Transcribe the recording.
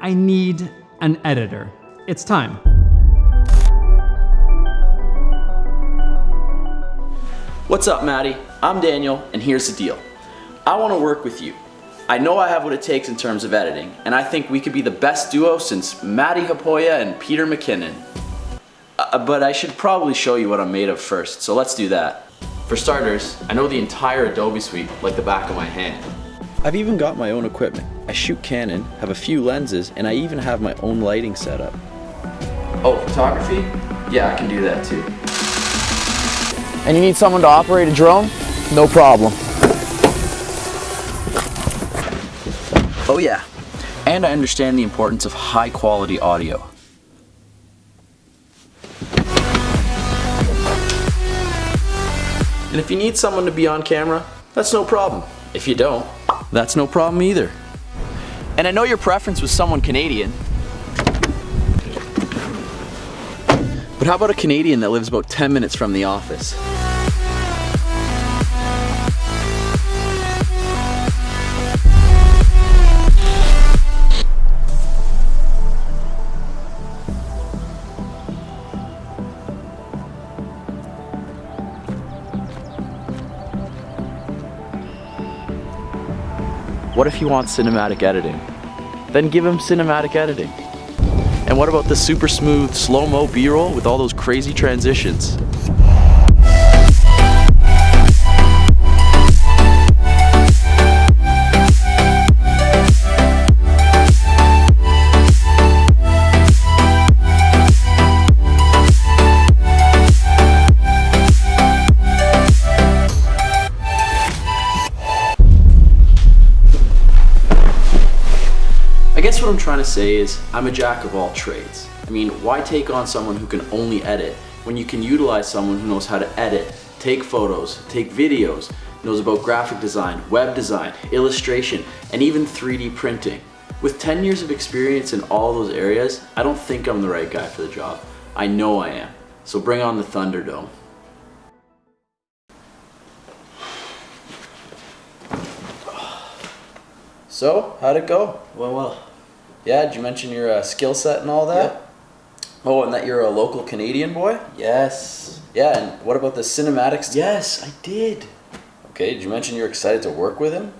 I need an editor. It's time. What's up, Matti? I'm Daniel, and here's the deal. I want to work with you. I know I have what it takes in terms of editing, and I think we could be the best duo since Matti Haapoja and Peter McKinnon. Uh, but I should probably show you what I'm made of first, so let's do that. For starters, I know the entire Adobe suite like the back of my hand. I've even got my own equipment. I shoot Canon, have a few lenses, and I even have my own lighting setup. Oh, photography? Yeah, I can do that too. And you need someone to operate a drone? No problem. Oh yeah. And I understand the importance of high quality audio. And if you need someone to be on camera, that's no problem. If you don't, that's no problem either. And I know your preference was someone Canadian. But how about a Canadian that lives about 10 minutes from the office? What if he wants cinematic editing? Then give him cinematic editing. And what about the super smooth slow-mo B-roll with all those crazy transitions? I guess what I'm trying to say is I'm a jack of all trades. I mean, why take on someone who can only edit when you can utilize someone who knows how to edit, take photos, take videos, knows about graphic design, web design, illustration, and even 3D printing. With 10 years of experience in all those areas, I don't think I'm the right guy for the job. I know I am. So bring on the Thunderdome. So, how'd it go? Well, well. Yeah, did you mention your uh, skill set and all that? Oh, and that you're a local Canadian boy? Yes. Yeah, and what about the cinematics? Yes, I did. Okay, did you mention you're excited to work with him?